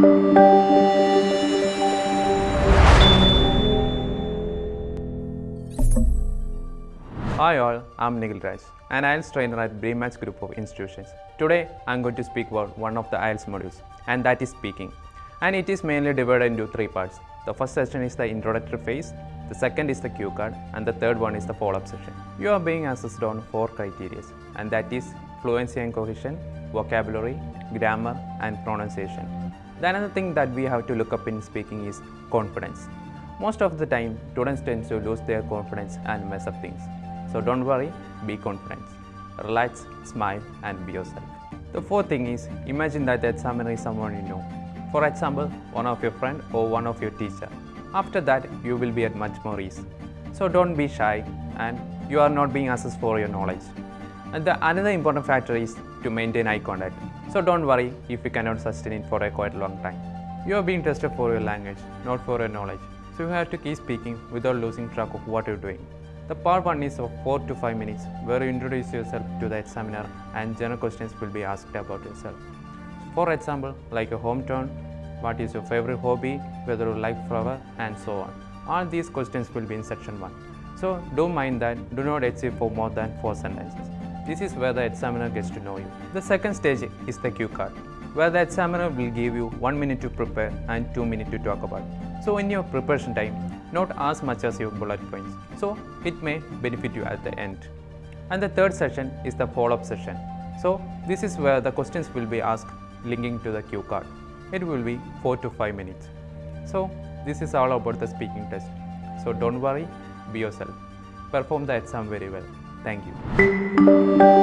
Hi all, I'm Nikhil Raj, an IELTS trainer at Brematch Group of Institutions. Today, I'm going to speak about one of the IELTS modules, and that is speaking. And it is mainly divided into three parts. The first session is the introductory phase, the second is the cue card, and the third one is the follow-up session. You are being assessed on four criteria, and that is fluency and cohesion, vocabulary, grammar, and pronunciation. The another thing that we have to look up in speaking is confidence. Most of the time, students tend to lose their confidence and mess up things. So don't worry, be confident. Relax, smile, and be yourself. The fourth thing is imagine that the examiner is someone you know. For example, one of your friend or one of your teacher. After that, you will be at much more ease. So don't be shy and you are not being assessed for your knowledge. And the another important factor is to maintain eye contact. So don't worry if you cannot sustain it for a quite long time. You are being tested for your language, not for your knowledge. So you have to keep speaking without losing track of what you're doing. The part 1 is of 4 to 5 minutes where you introduce yourself to the examiner and general questions will be asked about yourself. For example, like your hometown, what is your favorite hobby, whether you like flower and so on. All these questions will be in section 1. So don't mind that, do not achieve for more than 4 sentences. This is where the examiner gets to know you. The second stage is the cue card, where the examiner will give you 1 minute to prepare and 2 minutes to talk about. So in your preparation time, not as much as your bullet points. So it may benefit you at the end. And the third session is the follow-up session. So this is where the questions will be asked linking to the cue card. It will be 4 to 5 minutes. So this is all about the speaking test. So don't worry, be yourself. Perform the exam very well. Thank you.